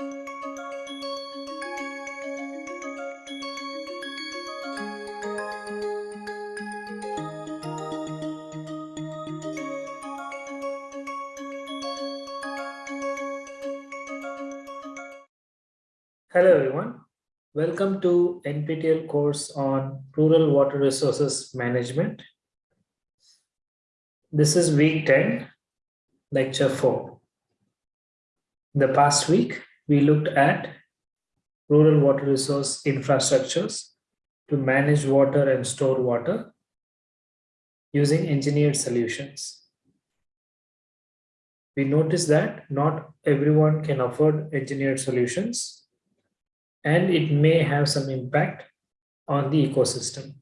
Hello everyone. Welcome to NPTEL course on Rural Water Resources Management. This is week 10, lecture 4. The past week, we looked at rural water resource infrastructures to manage water and store water using engineered solutions. We noticed that not everyone can afford engineered solutions and it may have some impact on the ecosystem.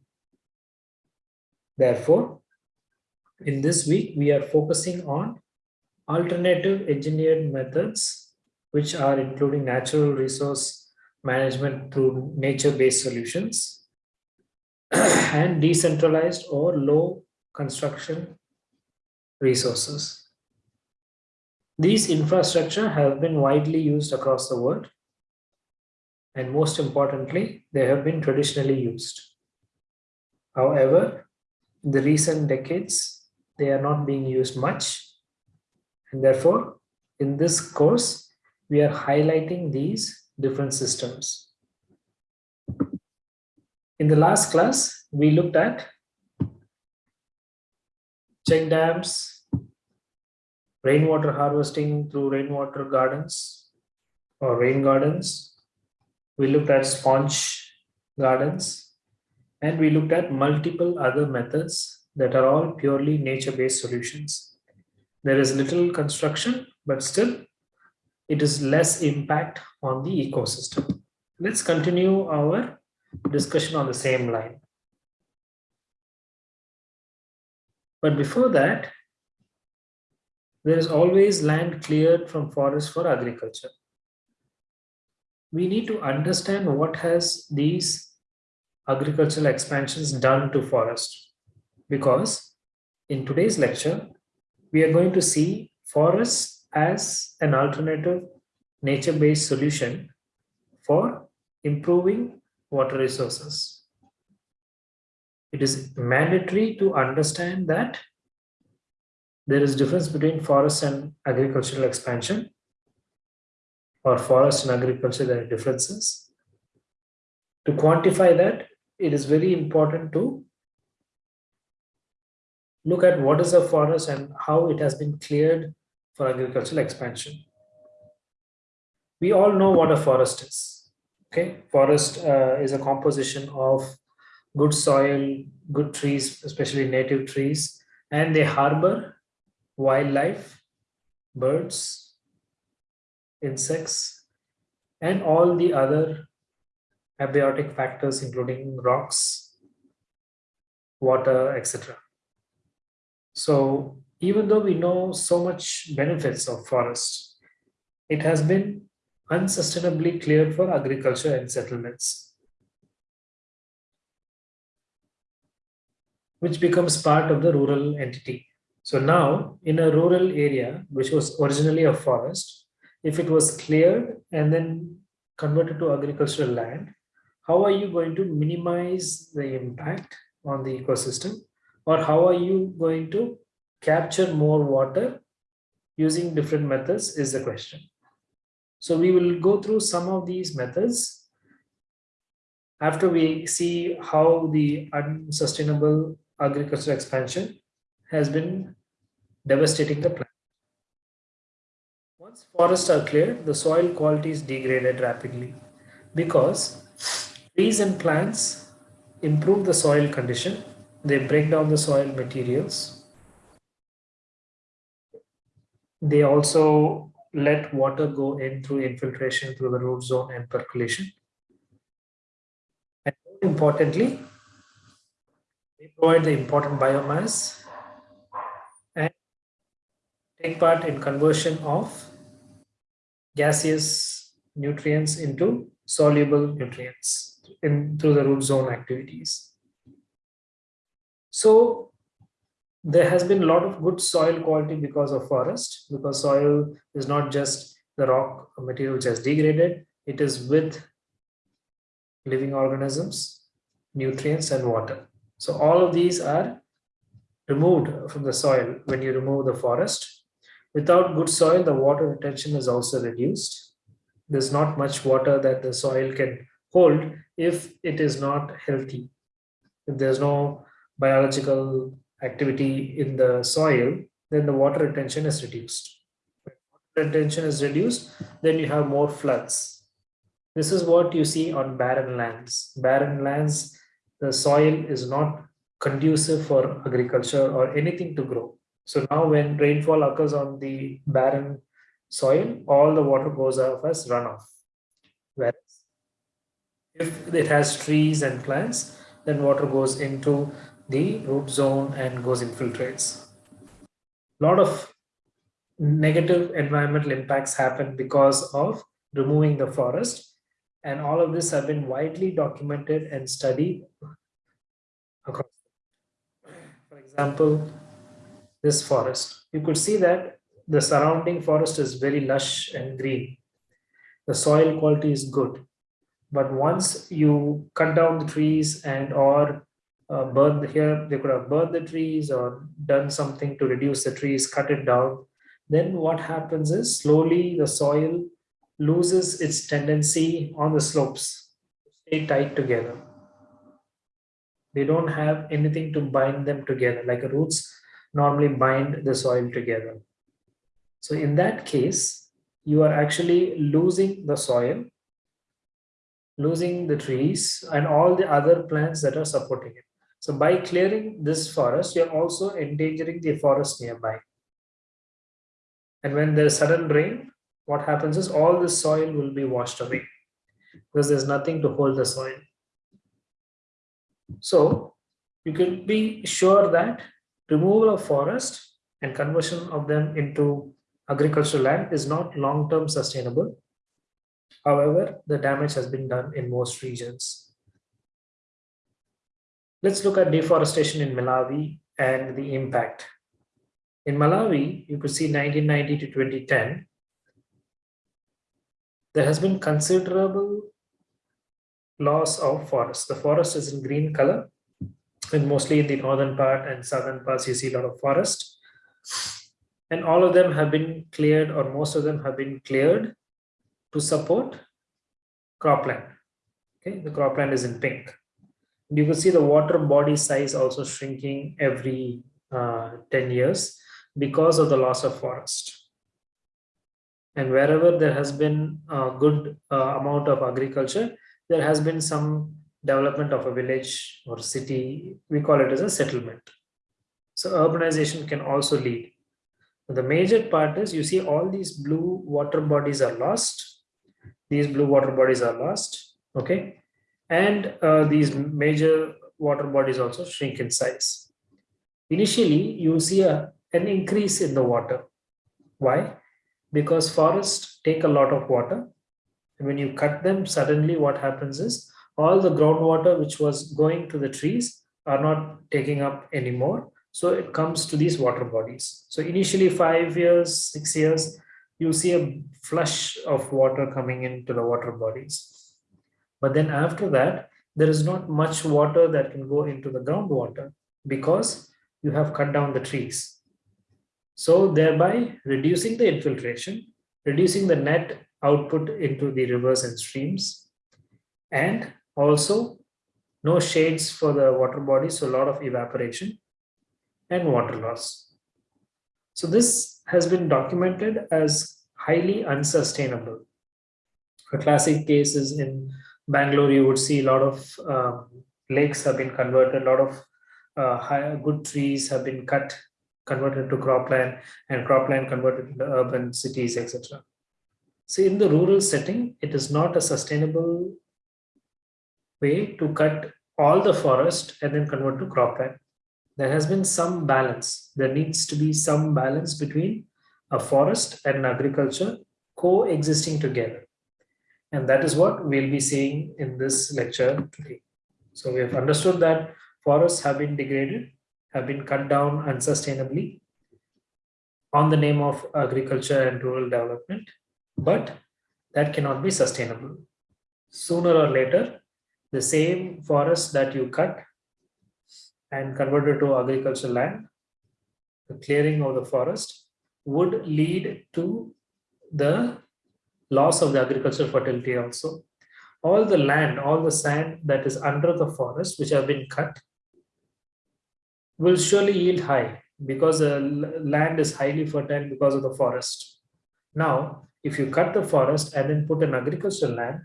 Therefore, in this week, we are focusing on alternative engineered methods, which are including natural resource management through nature-based solutions and decentralized or low construction resources. These infrastructure have been widely used across the world and most importantly, they have been traditionally used. However, in the recent decades, they are not being used much. And therefore, in this course, we are highlighting these different systems. In the last class, we looked at check dams, rainwater harvesting through rainwater gardens or rain gardens, we looked at sponge gardens, and we looked at multiple other methods that are all purely nature-based solutions. There is little construction, but still it is less impact on the ecosystem. Let's continue our discussion on the same line. But before that, there is always land cleared from forest for agriculture we need to understand what has these agricultural expansions done to forest because in today's lecture we are going to see forests as an alternative nature-based solution for improving water resources. It is mandatory to understand that there is difference between forest and agricultural expansion or forest and agriculture, there are differences. To quantify that, it is very important to look at what is a forest and how it has been cleared for agricultural expansion. We all know what a forest is. Okay, forest uh, is a composition of good soil, good trees, especially native trees, and they harbor wildlife, birds, insects, and all the other abiotic factors, including rocks, water, etc. So even though we know so much benefits of forest, it has been unsustainably cleared for agriculture and settlements, which becomes part of the rural entity. So now in a rural area, which was originally a forest, if it was cleared and then converted to agricultural land, how are you going to minimize the impact on the ecosystem? Or how are you going to capture more water using different methods is the question. So we will go through some of these methods after we see how the unsustainable agricultural expansion has been devastating the planet. Once forests are cleared, the soil quality is degraded rapidly because trees and plants improve the soil condition. They break down the soil materials. They also let water go in through infiltration through the root zone and percolation. And importantly, they provide the important biomass and take part in conversion of gaseous nutrients into soluble nutrients in through the root zone activities. So there has been a lot of good soil quality because of forest, because soil is not just the rock material which has degraded. It is with living organisms, nutrients and water. So all of these are removed from the soil when you remove the forest. Without good soil, the water retention is also reduced. There's not much water that the soil can hold if it is not healthy. If there's no biological activity in the soil, then the water retention is reduced. When retention is reduced, then you have more floods. This is what you see on barren lands. Barren lands, the soil is not conducive for agriculture or anything to grow. So now when rainfall occurs on the barren soil, all the water goes off as runoff. Whereas if it has trees and plants, then water goes into the root zone and goes infiltrates. A lot of negative environmental impacts happen because of removing the forest and all of this have been widely documented and studied across. For example, this forest, you could see that the surrounding forest is very lush and green. The soil quality is good. But once you cut down the trees and or uh, burn here, they could have burned the trees or done something to reduce the trees, cut it down. Then what happens is slowly the soil loses its tendency on the slopes stay tight together. They don't have anything to bind them together like roots normally bind the soil together. So in that case, you are actually losing the soil, losing the trees and all the other plants that are supporting it. So by clearing this forest, you're also endangering the forest nearby. And when there's sudden rain, what happens is all the soil will be washed away because there's nothing to hold the soil. So you can be sure that removal of forest and conversion of them into agricultural land is not long-term sustainable. However, the damage has been done in most regions. Let's look at deforestation in Malawi and the impact. In Malawi, you could see 1990 to 2010, there has been considerable loss of forest. The forest is in green color and mostly in the northern part and southern parts you see a lot of forest. And all of them have been cleared or most of them have been cleared to support cropland. Okay, the cropland is in pink. You can see the water body size also shrinking every uh, 10 years because of the loss of forest. And wherever there has been a good uh, amount of agriculture, there has been some development of a village or city, we call it as a settlement. So urbanization can also lead. The major part is you see all these blue water bodies are lost. These blue water bodies are lost. Okay. And uh, these major water bodies also shrink in size. Initially, you see a, an increase in the water. Why? Because forests take a lot of water. And when you cut them, suddenly what happens is all the groundwater which was going to the trees are not taking up anymore. So it comes to these water bodies. So initially five years, six years, you see a flush of water coming into the water bodies. But then after that, there is not much water that can go into the groundwater because you have cut down the trees. So thereby reducing the infiltration, reducing the net output into the rivers and streams, and also, no shades for the water body, so a lot of evaporation and water loss. So this has been documented as highly unsustainable. A classic case is in Bangalore, you would see a lot of um, lakes have been converted, a lot of uh, high, good trees have been cut, converted to cropland, and cropland converted into urban cities, etc. So in the rural setting, it is not a sustainable way to cut all the forest and then convert to cropland. There has been some balance. There needs to be some balance between a forest and agriculture coexisting together. And that is what we'll be seeing in this lecture today. So we have understood that forests have been degraded, have been cut down unsustainably on the name of agriculture and rural development. but that cannot be sustainable. Sooner or later, the same forest that you cut and converted to agricultural land, the clearing of the forest would lead to the loss of the agricultural fertility also. All the land, all the sand that is under the forest, which have been cut, will surely yield high because the land is highly fertile because of the forest. Now, if you cut the forest and then put an agricultural land,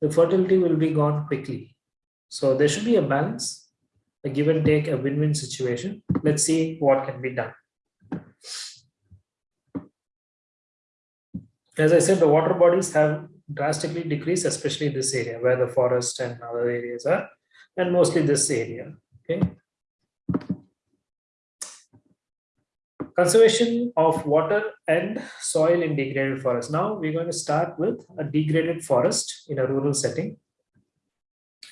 the fertility will be gone quickly. So there should be a balance, a give and take, a win-win situation. Let's see what can be done. As I said, the water bodies have drastically decreased, especially this area where the forest and other areas are, and mostly this area. Okay. Conservation of water and soil in degraded forest. Now we're going to start with a degraded forest in a rural setting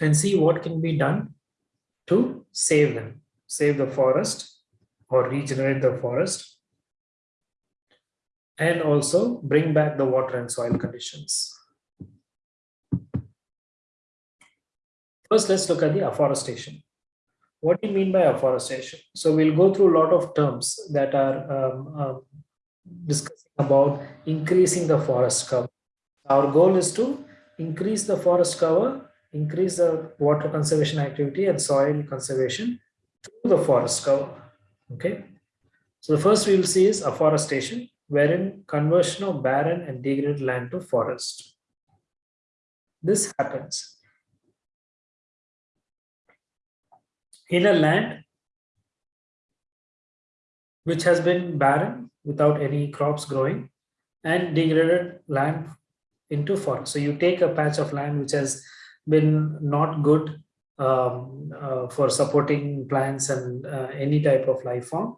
and see what can be done to save them, save the forest or regenerate the forest and also bring back the water and soil conditions. First, let's look at the afforestation. What do you mean by afforestation? So we'll go through a lot of terms that are um, uh, discussing about increasing the forest cover. Our goal is to increase the forest cover, increase the water conservation activity and soil conservation through the forest cover. Okay. So the first we will see is afforestation wherein conversion of barren and degraded land to forest. This happens in a land which has been barren without any crops growing and degraded land into forest. So you take a patch of land which has been not good um, uh, for supporting plants and uh, any type of life form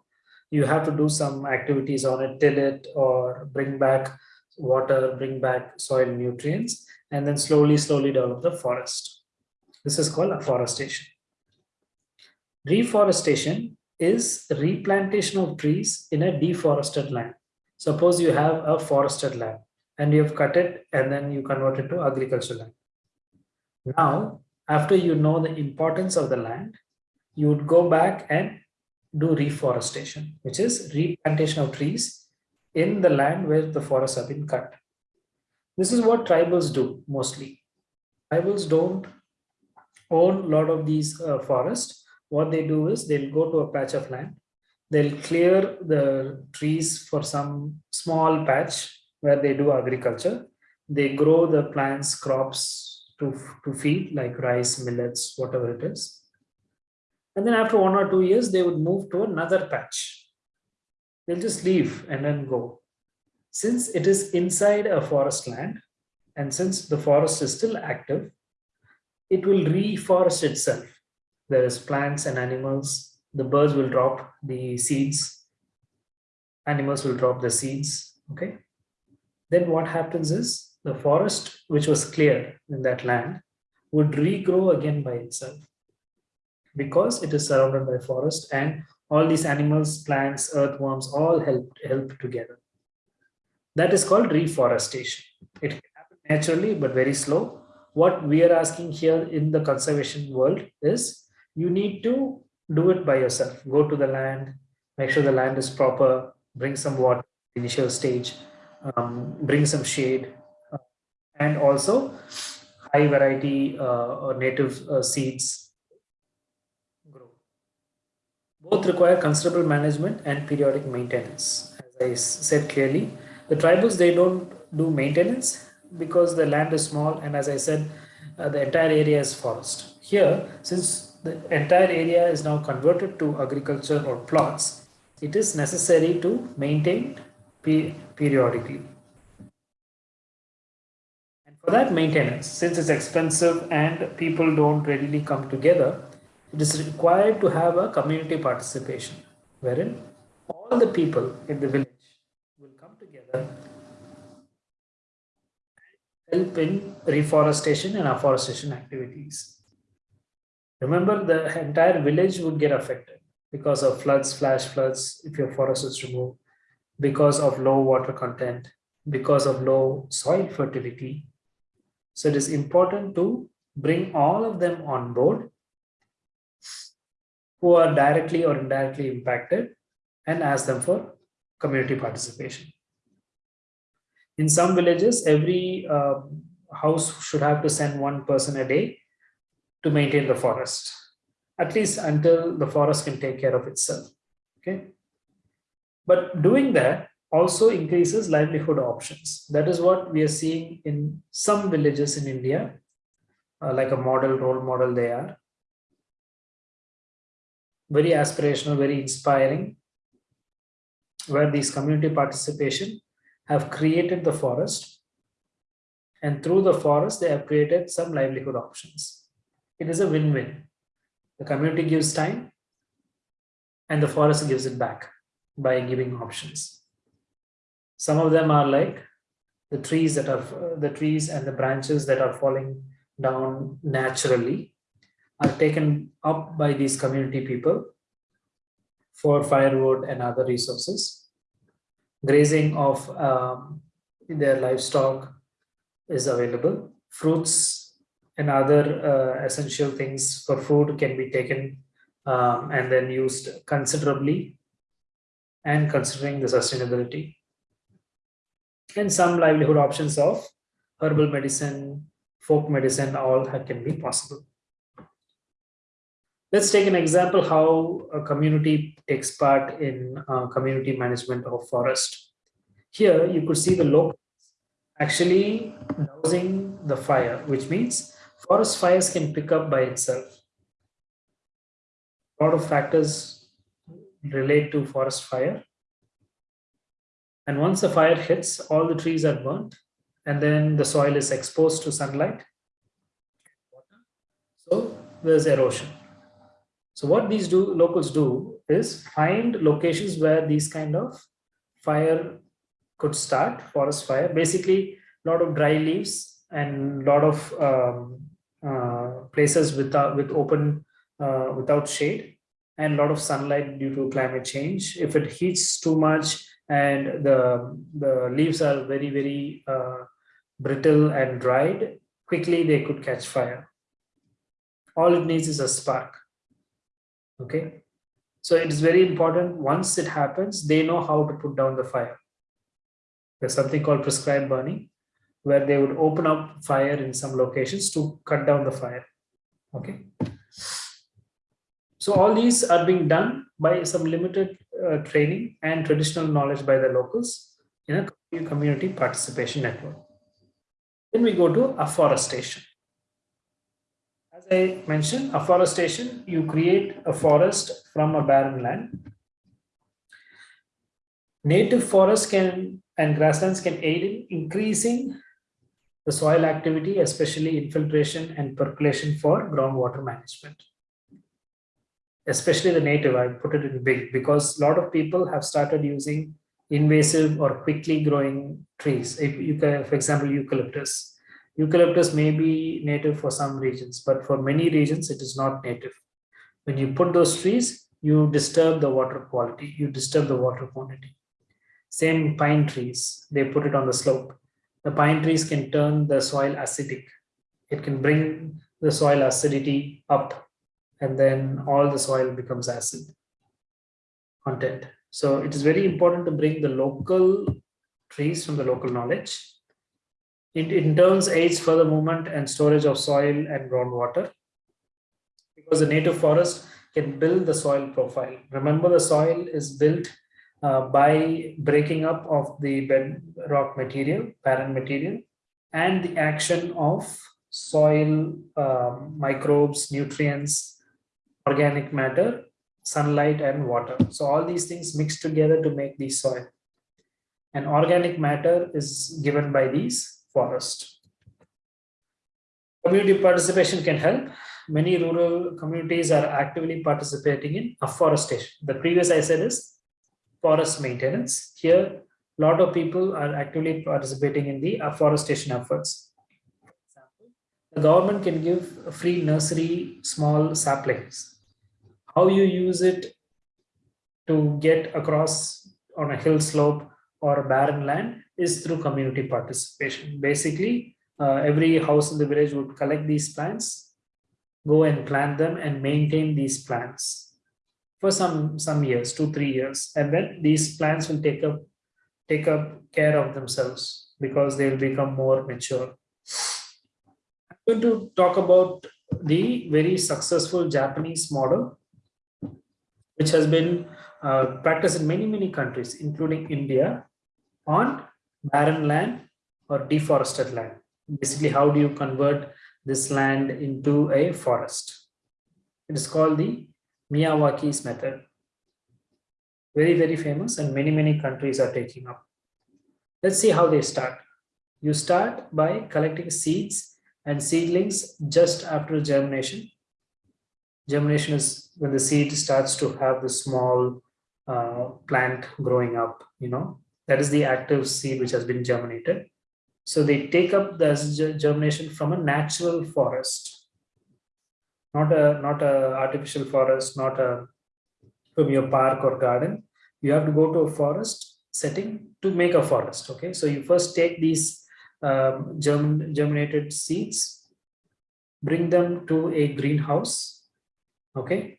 you have to do some activities on it, till it or bring back water, bring back soil nutrients, and then slowly, slowly develop the forest. This is called afforestation. Reforestation is replantation of trees in a deforested land. Suppose you have a forested land and you have cut it and then you convert it to agricultural land. Now, after you know the importance of the land, you would go back and do reforestation, which is replantation of trees in the land where the forests have been cut. This is what tribals do mostly. Tribals don't own a lot of these uh, forests. What they do is they'll go to a patch of land, they'll clear the trees for some small patch where they do agriculture. They grow the plants, crops to, to feed like rice, millets, whatever it is and then after one or two years, they would move to another patch. They'll just leave and then go. Since it is inside a forest land, and since the forest is still active, it will reforest itself. There is plants and animals. The birds will drop the seeds. Animals will drop the seeds. Okay. Then what happens is the forest, which was cleared in that land, would regrow again by itself because it is surrounded by forest and all these animals, plants, earthworms, all help, help together. That is called reforestation. It can happen naturally, but very slow. What we are asking here in the conservation world is you need to do it by yourself. Go to the land, make sure the land is proper, bring some water, initial stage, um, bring some shade, uh, and also high variety uh, or native uh, seeds both require considerable management and periodic maintenance. As I said clearly, the tribals, they don't do maintenance because the land is small and as I said, uh, the entire area is forest. Here, since the entire area is now converted to agriculture or plots, it is necessary to maintain pe periodically. And for that maintenance, since it's expensive and people don't readily come together, it is required to have a community participation wherein all the people in the village will come together help in reforestation and afforestation activities. Remember the entire village would get affected because of floods, flash floods, if your forest is removed, because of low water content, because of low soil fertility. So it is important to bring all of them on board who are directly or indirectly impacted and ask them for community participation. In some villages, every uh, house should have to send one person a day to maintain the forest, at least until the forest can take care of itself. Okay. But doing that also increases livelihood options. That is what we are seeing in some villages in India, uh, like a model, role model they are. Very aspirational, very inspiring, where these community participation have created the forest and through the forest they have created some livelihood options. It is a win-win. The community gives time and the forest gives it back by giving options. Some of them are like the trees that are the trees and the branches that are falling down naturally are taken up by these community people for firewood and other resources. Grazing of um, their livestock is available. Fruits and other uh, essential things for food can be taken um, and then used considerably and considering the sustainability. And some livelihood options of herbal medicine, folk medicine, all can be possible. Let's take an example how a community takes part in uh, community management of forest. Here you could see the local actually dousing the fire, which means forest fires can pick up by itself. A lot of factors relate to forest fire. And once the fire hits, all the trees are burnt and then the soil is exposed to sunlight. So there's erosion. So what these do locals do is find locations where these kind of fire could start, forest fire. Basically, a lot of dry leaves and a lot of um, uh, places without with open uh, without shade and a lot of sunlight due to climate change. If it heats too much and the the leaves are very very uh, brittle and dried, quickly they could catch fire. All it needs is a spark. Okay, so it is very important. Once it happens, they know how to put down the fire. There's something called prescribed burning, where they would open up fire in some locations to cut down the fire. Okay. So all these are being done by some limited uh, training and traditional knowledge by the locals in a community participation network. Then we go to afforestation. As I mentioned, afforestation, you create a forest from a barren land. Native forests can and grasslands can aid in increasing the soil activity, especially infiltration and percolation for groundwater management. Especially the native, I put it in big because a lot of people have started using invasive or quickly growing trees. If you can, for example, eucalyptus. Eucalyptus may be native for some regions, but for many regions, it is not native. When you put those trees, you disturb the water quality, you disturb the water quantity. Same pine trees, they put it on the slope. The pine trees can turn the soil acidic. It can bring the soil acidity up and then all the soil becomes acid content. So it is very important to bring the local trees from the local knowledge. It in turns aids further movement and storage of soil and groundwater because the native forest can build the soil profile. Remember the soil is built uh, by breaking up of the bedrock material, parent material, and the action of soil, um, microbes, nutrients, organic matter, sunlight, and water. So all these things mix together to make the soil. And organic matter is given by these forests. Community participation can help. Many rural communities are actively participating in afforestation. The previous I said is forest maintenance. Here, a lot of people are actively participating in the afforestation efforts. The government can give free nursery small saplings. How you use it to get across on a hill slope or barren land is through community participation. Basically, uh, every house in the village would collect these plants, go and plant them and maintain these plants for some some years, two, three years. And then these plants will take up take up care of themselves because they'll become more mature. I'm going to talk about the very successful Japanese model, which has been uh, practiced in many, many countries, including India, on barren land or deforested land. Basically, how do you convert this land into a forest? It is called the Miyawaki's method. Very, very famous and many, many countries are taking up. Let's see how they start. You start by collecting seeds and seedlings just after germination. Germination is when the seed starts to have the small uh, plant growing up, you know, that is the active seed which has been germinated. So they take up the germination from a natural forest, not a not a artificial forest, not a from your park or garden. You have to go to a forest setting to make a forest. Okay, so you first take these um, germ, germinated seeds, bring them to a greenhouse. Okay,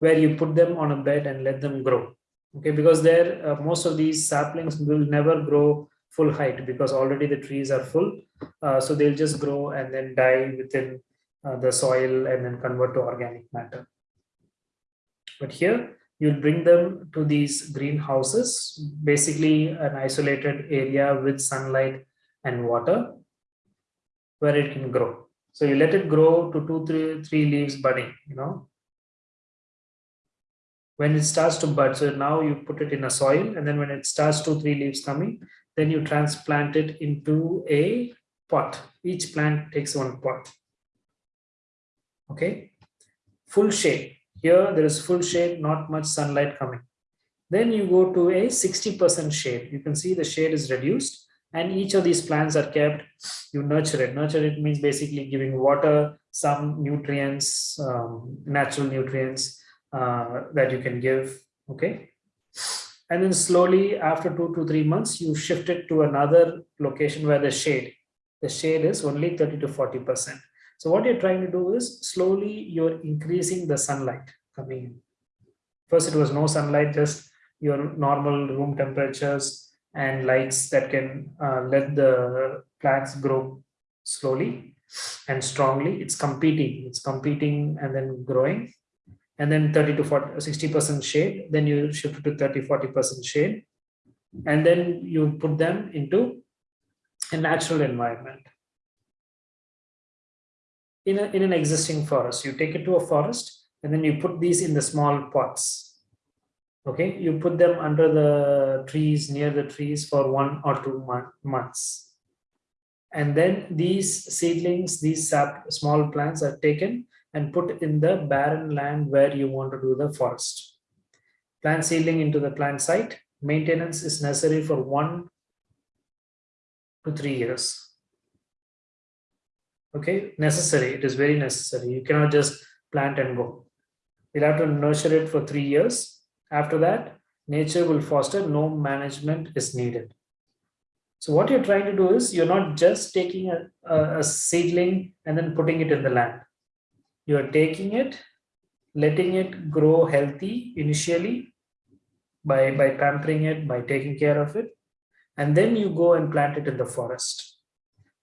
where you put them on a bed and let them grow. Okay because there uh, most of these saplings will never grow full height because already the trees are full. Uh, so they'll just grow and then die within uh, the soil and then convert to organic matter. But here you'll bring them to these greenhouses basically an isolated area with sunlight and water where it can grow. So you let it grow to two three three leaves budding you know when it starts to bud so now you put it in a soil and then when it starts two three leaves coming then you transplant it into a pot. Each plant takes one pot. Okay? Full shade. Here there is full shade not much sunlight coming. Then you go to a 60 percent shade. You can see the shade is reduced and each of these plants are kept you nurture it. Nurture it means basically giving water some nutrients um, natural nutrients uh, that you can give okay? And then slowly after two to three months you shift it to another location where the shade the shade is only 30 to 40 percent. So what you're trying to do is slowly you're increasing the sunlight coming in. First it was no sunlight just your normal room temperatures and lights that can uh, let the plants grow slowly and strongly. It's competing it's competing and then growing and then 30 to 40 60 percent shade then you shift to 30 40 percent shade and then you put them into a natural environment. In, a, in an existing forest you take it to a forest and then you put these in the small pots. Okay you put them under the trees near the trees for one or two months. And then these seedlings these sap, small plants are taken and put in the barren land where you want to do the forest. Plant seedling into the plant site. Maintenance is necessary for one to three years. Okay, necessary. It is very necessary. You cannot just plant and go. You'll have to nurture it for three years. After that, nature will foster. No management is needed. So what you're trying to do is you're not just taking a, a, a seedling and then putting it in the land you are taking it, letting it grow healthy initially by, by pampering it, by taking care of it, and then you go and plant it in the forest.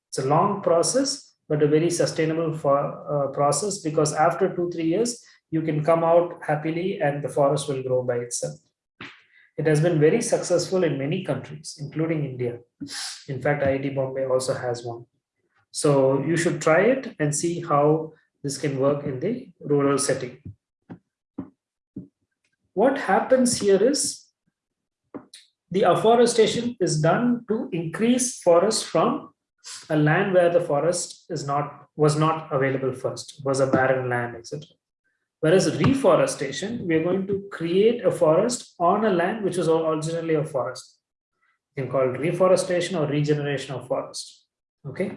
It's a long process, but a very sustainable for, uh, process because after two, three years, you can come out happily and the forest will grow by itself. It has been very successful in many countries, including India. In fact, IIT Bombay also has one. So you should try it and see how this can work in the rural setting. What happens here is the afforestation is done to increase forest from a land where the forest is not was not available first, was a barren land, etc. Whereas reforestation, we are going to create a forest on a land which was originally a forest. You can call it reforestation or regeneration of forest. Okay.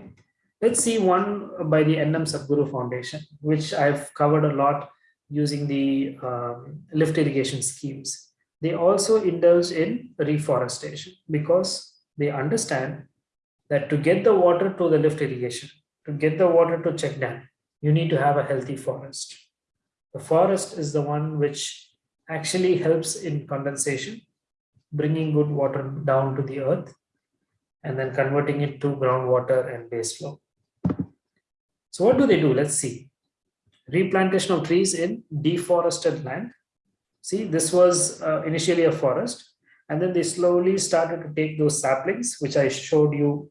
Let's see one by the NM Sadhguru Foundation, which I've covered a lot using the um, lift irrigation schemes. they also indulge in reforestation because they understand that to get the water to the lift irrigation, to get the water to check dam, you need to have a healthy forest. The forest is the one which actually helps in condensation, bringing good water down to the earth, and then converting it to groundwater and base flow. So what do they do? Let's see. Replantation of trees in deforested land. See, this was uh, initially a forest, and then they slowly started to take those saplings, which I showed you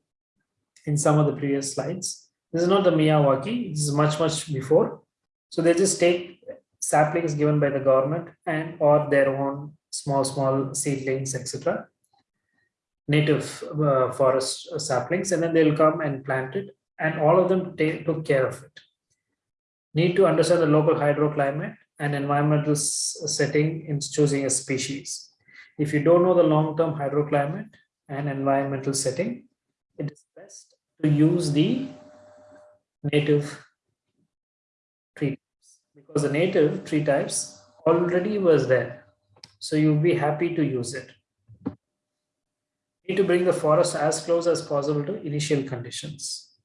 in some of the previous slides. This is not the Miyawaki, this is much, much before. So they just take saplings given by the government and or their own small, small seedlings, etc. Native uh, forest saplings, and then they'll come and plant it, and all of them take, took care of it. Need to understand the local hydroclimate and environmental setting in choosing a species. If you don't know the long-term hydroclimate and environmental setting, it is best to use the native tree types because the native tree types already was there. So you'll be happy to use it. need to bring the forest as close as possible to initial conditions.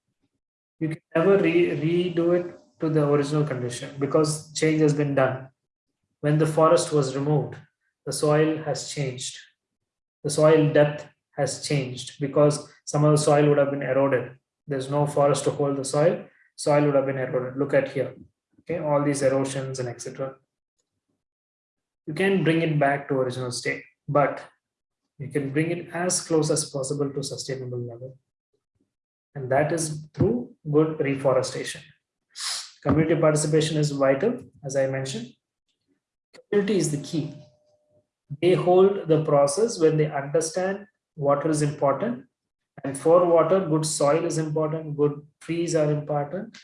You can never re redo it to the original condition because change has been done. When the forest was removed, the soil has changed. The soil depth has changed because some of the soil would have been eroded. There's no forest to hold the soil. Soil would have been eroded. Look at here. Okay, all these erosions and etc. You can bring it back to original state, but you can bring it as close as possible to sustainable level. And that is through good reforestation. Community participation is vital, as I mentioned. Community is the key. They hold the process when they understand water is important and for water good soil is important good trees are important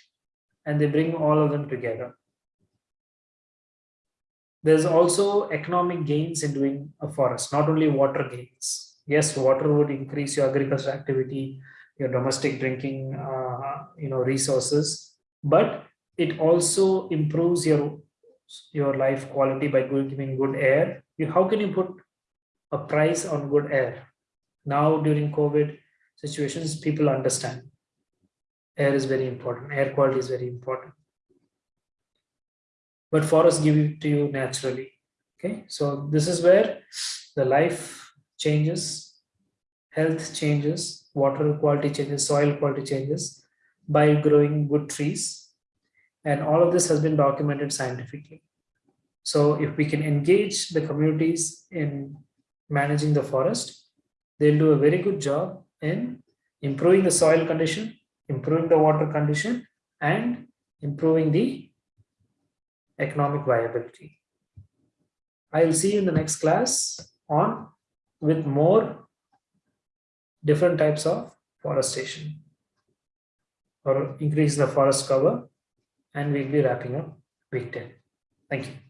and they bring all of them together there's also economic gains in doing a forest not only water gains yes water would increase your agricultural activity your domestic drinking uh, you know resources. But it also improves your your life quality by giving good air. You, how can you put a price on good air? Now during COVID situations, people understand. Air is very important, air quality is very important. But forests give it to you naturally. Okay, so this is where the life changes, health changes, water quality changes, soil quality changes by growing good trees. And all of this has been documented scientifically. So if we can engage the communities in managing the forest, they'll do a very good job in improving the soil condition, improving the water condition, and improving the economic viability. I will see you in the next class on with more different types of forestation or increase the forest cover and we'll be wrapping up week 10. Thank you.